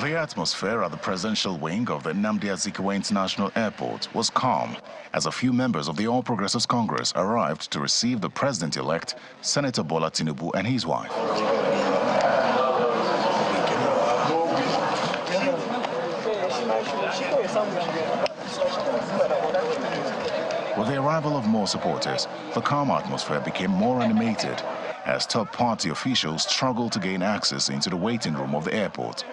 The atmosphere at the presidential wing of the Nnamdi Azikiwe International Airport was calm as a few members of the All Progressives Congress arrived to receive the president-elect, Senator Bola Tinubu and his wife. With the arrival of more supporters, the calm atmosphere became more animated as top party officials struggled to gain access into the waiting room of the airport.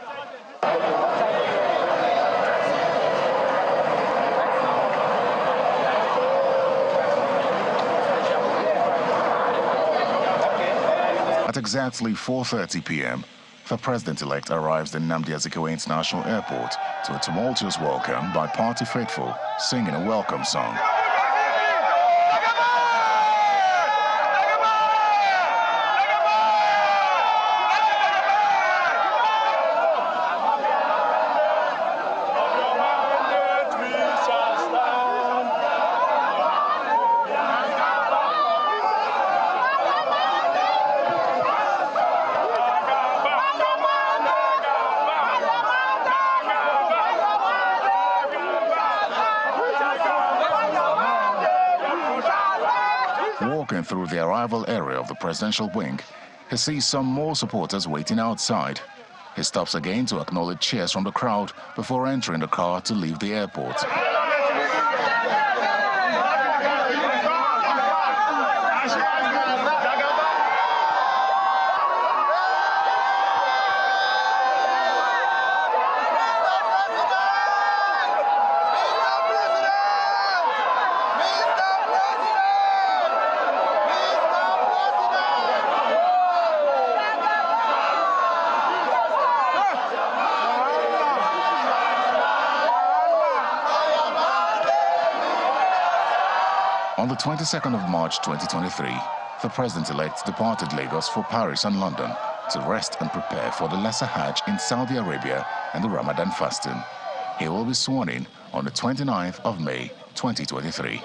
At exactly 4.30 p.m., the president-elect arrives in Nnamdi Azikiwe International Airport to a tumultuous welcome by party faithful singing a welcome song. Walking through the arrival area of the presidential wing, he sees some more supporters waiting outside. He stops again to acknowledge cheers from the crowd before entering the car to leave the airport. On the 22nd of March 2023, the president-elect departed Lagos for Paris and London to rest and prepare for the Lesser Hajj in Saudi Arabia and the Ramadan fasting. He will be sworn in on the 29th of May 2023.